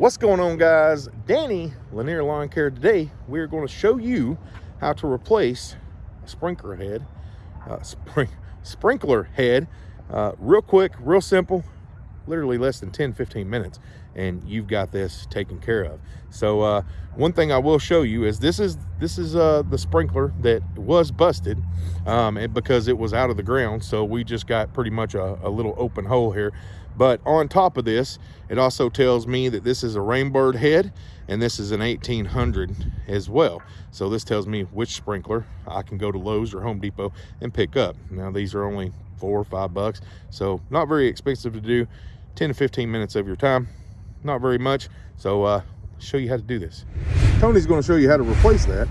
What's going on guys? Danny Lanier Lawn Care today. We're going to show you how to replace a sprinkler head, uh, spring, sprinkler head, uh, real quick, real simple, literally less than 10, 15 minutes and you've got this taken care of. So uh, one thing I will show you is this is this is uh, the sprinkler that was busted um, because it was out of the ground. So we just got pretty much a, a little open hole here. But on top of this, it also tells me that this is a Rain Bird head and this is an 1800 as well. So this tells me which sprinkler I can go to Lowe's or Home Depot and pick up. Now these are only four or five bucks. So not very expensive to do. 10 to 15 minutes of your time not very much so uh show you how to do this tony's going to show you how to replace that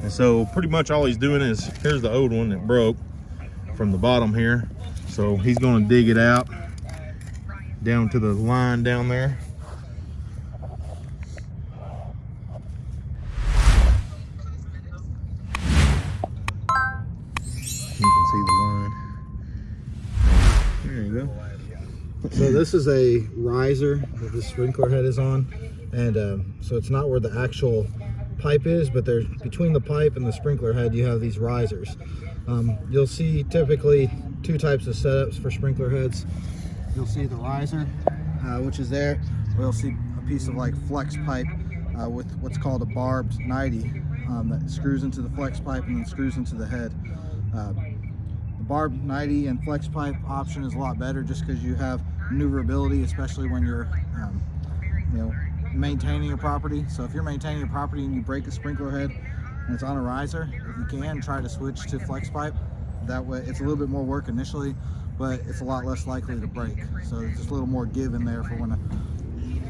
and so pretty much all he's doing is here's the old one that broke from the bottom here so he's going to dig it out down to the line down there you can see the line there you go so this is a riser that the sprinkler head is on. And um, so it's not where the actual pipe is, but there's between the pipe and the sprinkler head, you have these risers. Um, you'll see typically two types of setups for sprinkler heads. You'll see the riser, uh, which is there. You'll see a piece of like flex pipe uh, with what's called a barbed 90 um, that screws into the flex pipe and then screws into the head. Uh, barbed 90 and flex pipe option is a lot better just because you have maneuverability, especially when you're, um, you know, maintaining your property. So if you're maintaining your property and you break a sprinkler head and it's on a riser, if you can, try to switch to flex pipe. That way, it's a little bit more work initially, but it's a lot less likely to break. So there's just a little more give in there for when a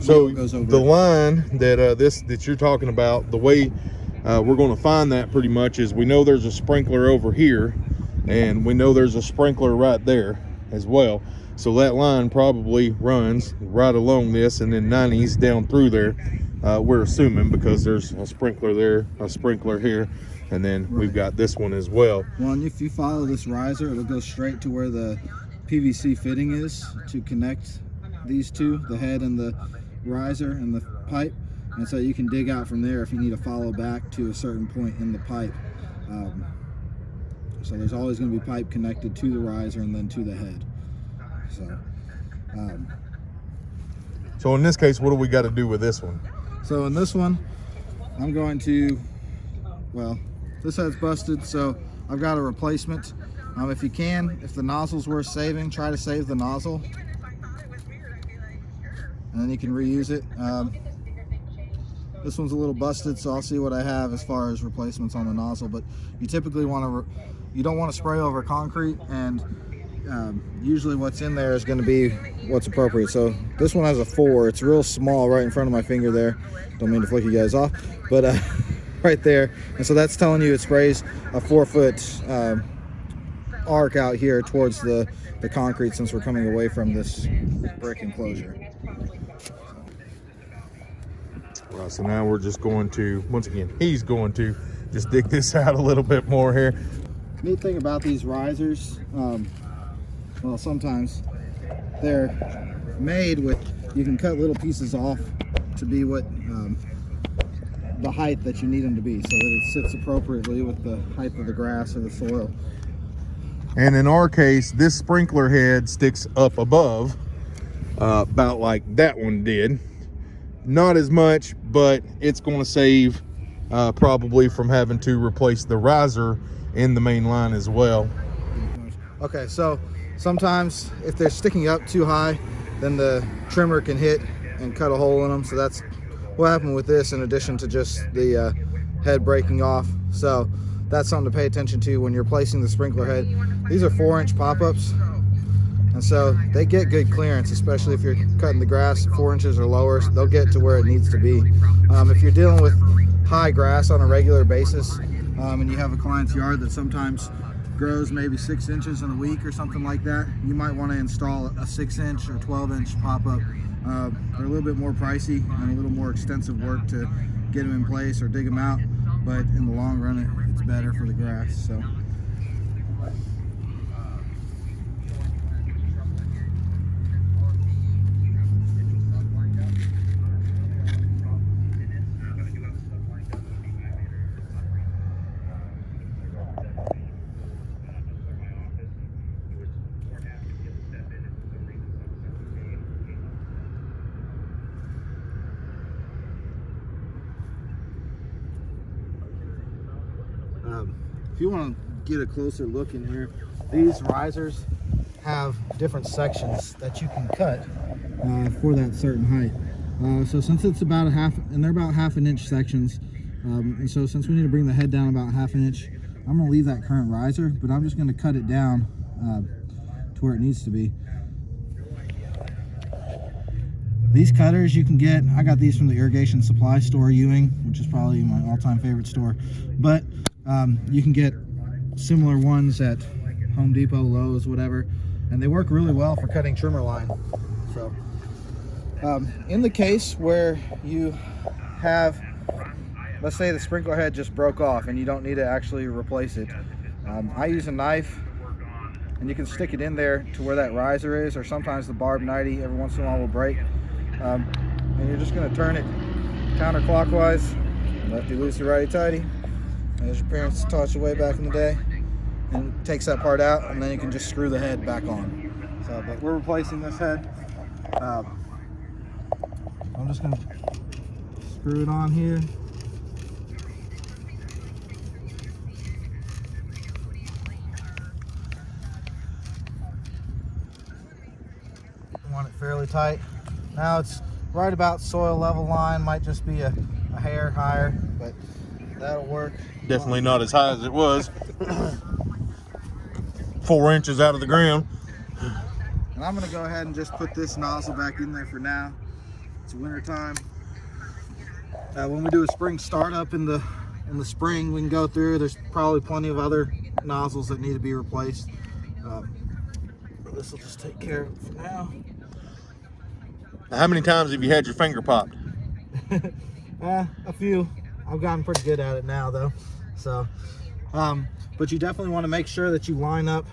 so the line that uh, this that you're talking about, the way uh, we're going to find that pretty much is we know there's a sprinkler over here and we know there's a sprinkler right there as well. So that line probably runs right along this and then 90s down through there uh, we're assuming because there's a sprinkler there a sprinkler here and then right. we've got this one as well well and if you follow this riser it'll go straight to where the pvc fitting is to connect these two the head and the riser and the pipe and so you can dig out from there if you need to follow back to a certain point in the pipe um, so there's always going to be pipe connected to the riser and then to the head. So, um, so in this case, what do we got to do with this one? So in this one, I'm going to, well, this head's busted, so I've got a replacement. Um, if you can, if the nozzle's worth saving, try to save the nozzle. And then you can reuse it. Um, this one's a little busted, so I'll see what I have as far as replacements on the nozzle, but you typically want to you don't want to spray over concrete and um, usually what's in there is going to be what's appropriate. So this one has a four. It's real small right in front of my finger there. Don't mean to flick you guys off, but uh, right there. And so that's telling you it sprays a four foot um, arc out here towards the, the concrete since we're coming away from this brick enclosure. Well, so now we're just going to, once again, he's going to just dig this out a little bit more here neat thing about these risers, um, well, sometimes they're made with, you can cut little pieces off to be what um, the height that you need them to be so that it sits appropriately with the height of the grass or the soil. And in our case, this sprinkler head sticks up above, uh, about like that one did. Not as much, but it's going to save uh, probably from having to replace the riser in the main line as well. Okay, so sometimes if they're sticking up too high, then the trimmer can hit and cut a hole in them. So that's what happened with this in addition to just the uh, head breaking off. So that's something to pay attention to when you're placing the sprinkler head. These are four inch pop-ups. And so they get good clearance, especially if you're cutting the grass four inches or lower, so they'll get to where it needs to be. Um, if you're dealing with high grass on a regular basis, um, and you have a client's yard that sometimes grows maybe six inches in a week or something like that, you might want to install a six inch or 12 inch pop-up. Uh, they're a little bit more pricey and a little more extensive work to get them in place or dig them out, but in the long run, it, it's better for the grass. So. If you want to get a closer look in here, these risers have different sections that you can cut uh, for that certain height. Uh, so since it's about a half, and they're about half an inch sections, um, and so since we need to bring the head down about half an inch, I'm gonna leave that current riser, but I'm just gonna cut it down uh, to where it needs to be. These cutters you can get, I got these from the irrigation supply store, Ewing, which is probably my all-time favorite store. But um, you can get similar ones at Home Depot, Lowe's, whatever. And they work really well for cutting trimmer line. So um, in the case where you have, let's say the sprinkler head just broke off and you don't need to actually replace it. Um, I use a knife and you can stick it in there to where that riser is or sometimes the barb 90 every once in a while will break um, and you're just going to turn it counterclockwise lefty loosey righty tighty as your parents taught you way back in the day and takes that part out and then you can just screw the head back on. So but we're replacing this head. Um, I'm just to screw it on here. Want it fairly tight. Now it's right about soil level line, might just be a, a hair higher, but that'll work. Definitely not as high as it was. Four inches out of the ground. And I'm gonna go ahead and just put this nozzle back in there for now. It's winter time. Uh, when we do a spring startup in the in the spring, we can go through. There's probably plenty of other nozzles that need to be replaced. Um, this will just take care of it for now. How many times have you had your finger popped? uh, a few. I've gotten pretty good at it now though. So, um, but you definitely want to make sure that you line up.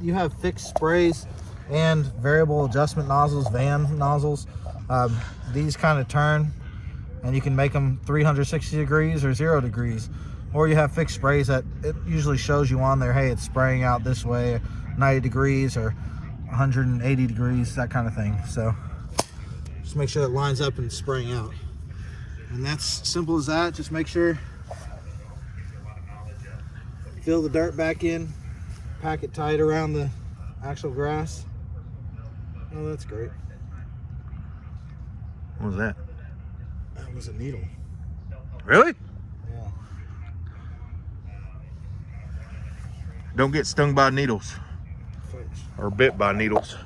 You have fixed sprays and variable adjustment nozzles, van nozzles. Um, these kind of turn and you can make them 360 degrees or zero degrees. Or you have fixed sprays that it usually shows you on there, hey, it's spraying out this way, 90 degrees or 180 degrees, that kind of thing. So just make sure it lines up and spraying out. And that's simple as that. Just make sure fill the dirt back in, pack it tight around the actual grass. Oh, that's great. What was that? That was a needle. Really? Yeah. Don't get stung by needles or bit by needles.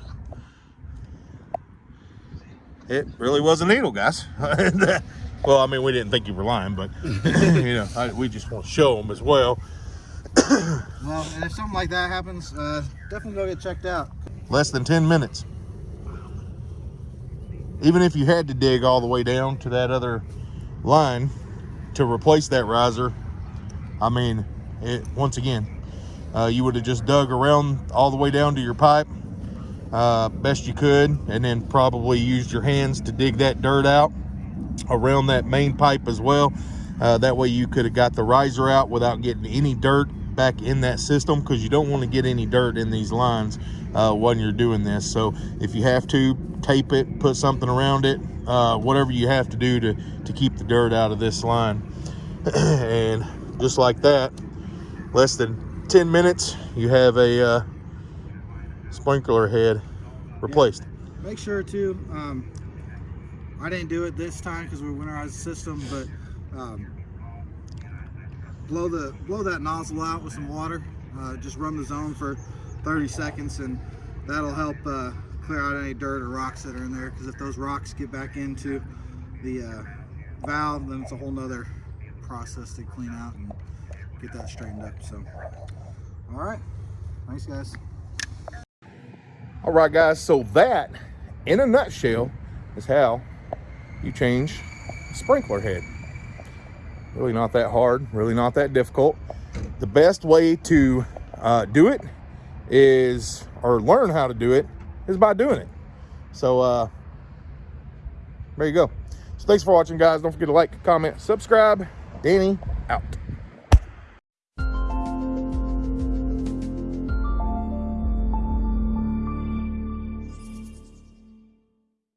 It really was a needle, guys. well, I mean, we didn't think you were lying, but you know, I, we just want to show them as well. Well, and if something like that happens, uh, definitely go get checked out. Less than 10 minutes. Even if you had to dig all the way down to that other line to replace that riser, I mean, it once again, uh, you would have just dug around all the way down to your pipe uh, best you could and then probably used your hands to dig that dirt out around that main pipe as well. Uh, that way you could have got the riser out without getting any dirt back in that system because you don't want to get any dirt in these lines uh, when you're doing this. So if you have to tape it put something around it uh, whatever you have to do to to keep the dirt out of this line. And just like that less than 10 minutes you have a uh, sprinkler head replaced. Make sure to, um, I didn't do it this time because we winterized the system, but um, blow the blow that nozzle out with some water. Uh, just run the zone for 30 seconds and that'll help uh, clear out any dirt or rocks that are in there. Because if those rocks get back into the uh, valve then it's a whole nother process to clean out and get that straightened up so. All right. Thanks guys. All right, guys, so that, in a nutshell, is how you change sprinkler head. Really not that hard, really not that difficult. The best way to uh, do it is, or learn how to do it, is by doing it. So, uh, there you go. So thanks for watching, guys. Don't forget to like, comment, subscribe. Danny, out.